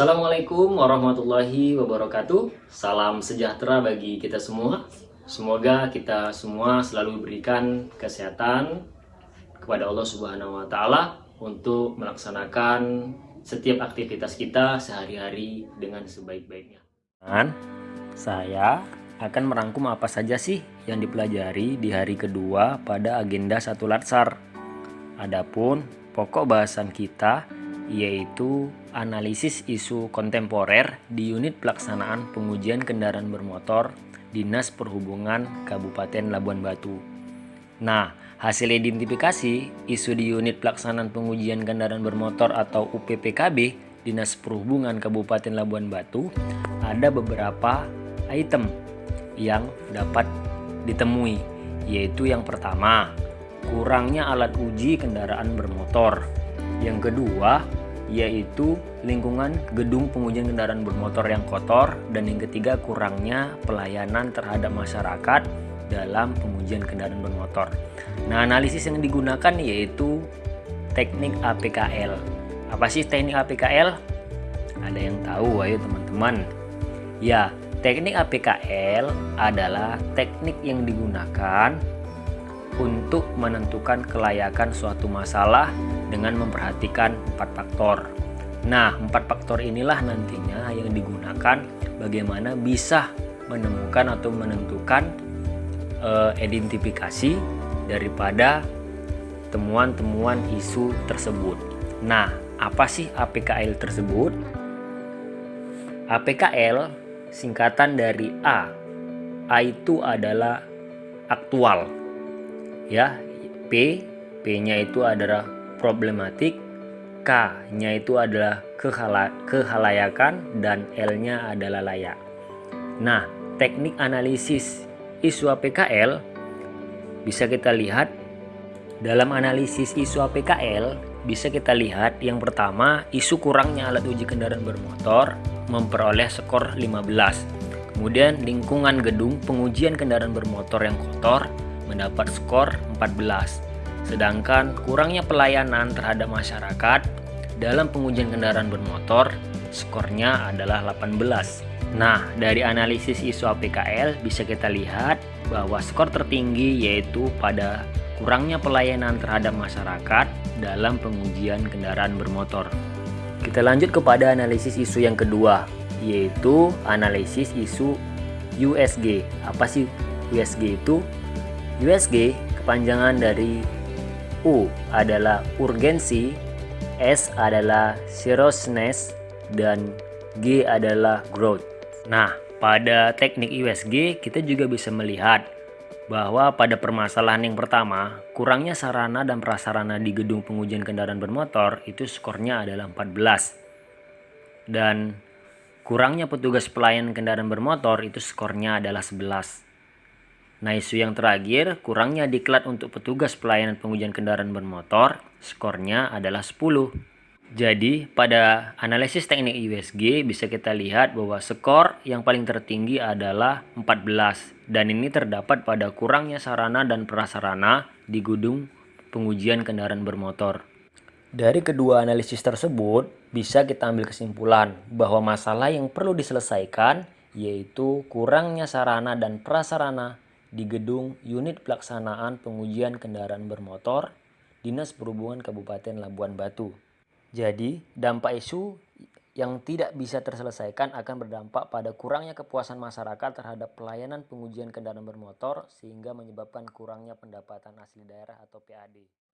Assalamualaikum warahmatullahi wabarakatuh. Salam sejahtera bagi kita semua. Semoga kita semua selalu berikan kesehatan kepada Allah Subhanahu wa taala untuk melaksanakan setiap aktivitas kita sehari-hari dengan sebaik-baiknya. Dan saya akan merangkum apa saja sih yang dipelajari di hari kedua pada agenda satu Latsar. Adapun pokok bahasan kita yaitu analisis isu kontemporer di unit pelaksanaan pengujian kendaraan bermotor Dinas Perhubungan Kabupaten Labuan Batu. Nah, hasil identifikasi isu di unit pelaksanaan pengujian kendaraan bermotor atau UPPKB Dinas Perhubungan Kabupaten Labuan Batu ada beberapa item yang dapat ditemui yaitu yang pertama kurangnya alat uji kendaraan bermotor yang kedua yaitu lingkungan gedung pengujian kendaraan bermotor yang kotor dan yang ketiga kurangnya pelayanan terhadap masyarakat dalam pengujian kendaraan bermotor. Nah, analisis yang digunakan yaitu teknik APKL. Apa sih teknik APKL? Ada yang tahu, ayo teman-teman. Ya, teknik APKL adalah teknik yang digunakan untuk menentukan kelayakan suatu masalah dengan memperhatikan empat faktor. Nah, empat faktor inilah nantinya yang digunakan bagaimana bisa menemukan atau menentukan uh, identifikasi daripada temuan-temuan isu tersebut. Nah, apa sih APKL tersebut? APKL singkatan dari A. A itu adalah aktual ya P P-nya itu adalah problematik K-nya itu adalah kehala kehalayakan dan L-nya adalah layak. Nah teknik analisis isu APKL bisa kita lihat. Dalam analisis isu APKL bisa kita lihat yang pertama isu kurangnya alat uji kendaraan bermotor memperoleh skor 15 kemudian lingkungan gedung pengujian kendaraan bermotor yang kotor mendapat skor 14. Sedangkan kurangnya pelayanan terhadap masyarakat dalam pengujian kendaraan bermotor skornya adalah 18. Nah, dari analisis isu APKL bisa kita lihat bahwa skor tertinggi yaitu pada kurangnya pelayanan terhadap masyarakat dalam pengujian kendaraan bermotor. Kita lanjut kepada analisis isu yang kedua, yaitu analisis isu USG. Apa sih USG itu? USG kepanjangan dari U adalah urgensi, S adalah seriousness, dan G adalah growth. Nah, pada teknik USG kita juga bisa melihat bahwa pada permasalahan yang pertama, kurangnya sarana dan prasarana di gedung pengujian kendaraan bermotor itu skornya adalah 14. Dan kurangnya petugas pelayan kendaraan bermotor itu skornya adalah 11. Nah isu yang terakhir, kurangnya diklat untuk petugas pelayanan pengujian kendaraan bermotor, skornya adalah 10. Jadi pada analisis teknik USG bisa kita lihat bahwa skor yang paling tertinggi adalah 14 dan ini terdapat pada kurangnya sarana dan prasarana di gedung pengujian kendaraan bermotor. Dari kedua analisis tersebut bisa kita ambil kesimpulan bahwa masalah yang perlu diselesaikan yaitu kurangnya sarana dan prasarana di gedung unit pelaksanaan pengujian kendaraan bermotor Dinas Perhubungan Kabupaten Labuan Batu. Jadi, dampak isu yang tidak bisa terselesaikan akan berdampak pada kurangnya kepuasan masyarakat terhadap pelayanan pengujian kendaraan bermotor sehingga menyebabkan kurangnya pendapatan asli daerah atau PAD.